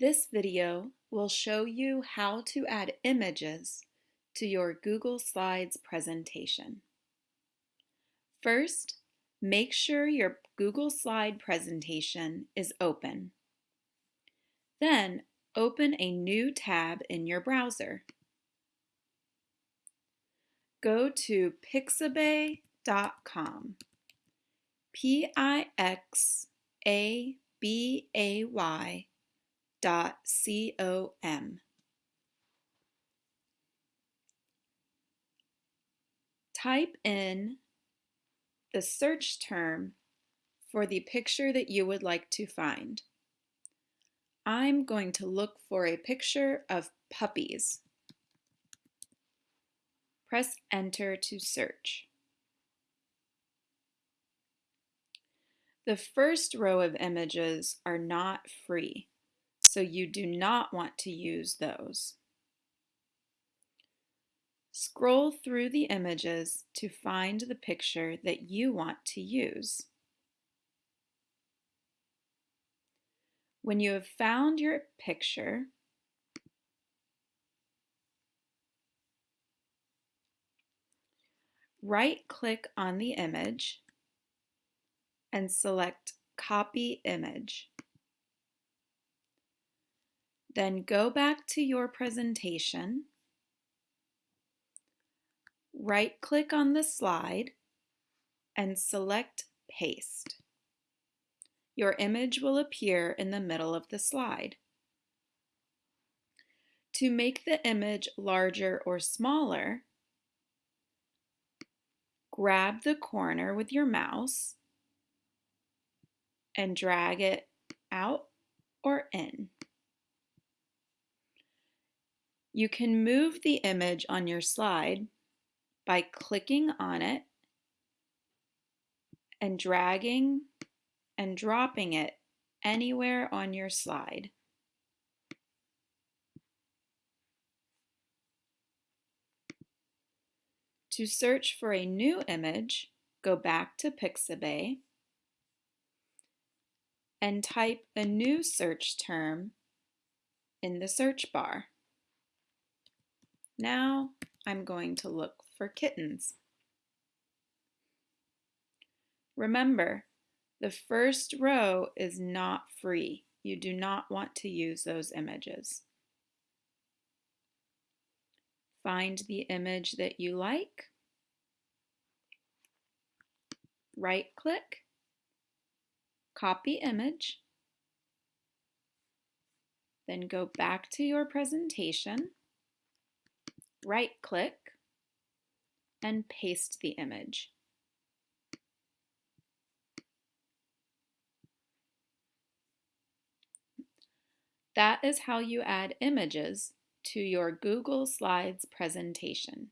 This video will show you how to add images to your Google Slides presentation. First, make sure your Google Slide presentation is open. Then, open a new tab in your browser. Go to pixabay.com. P-I-X-A-B-A-Y dot C-O-M. Type in the search term for the picture that you would like to find. I'm going to look for a picture of puppies. Press enter to search. The first row of images are not free, so you do not want to use those. Scroll through the images to find the picture that you want to use. When you have found your picture, right-click on the image and select Copy Image. Then go back to your presentation, right-click on the slide, and select Paste. Your image will appear in the middle of the slide. To make the image larger or smaller, grab the corner with your mouse and drag it out or in. You can move the image on your slide by clicking on it and dragging and dropping it anywhere on your slide. To search for a new image, go back to Pixabay and type a new search term in the search bar. Now I'm going to look for kittens. Remember, the first row is not free. You do not want to use those images. Find the image that you like. Right click copy image, then go back to your presentation, right click, and paste the image. That is how you add images to your Google Slides presentation.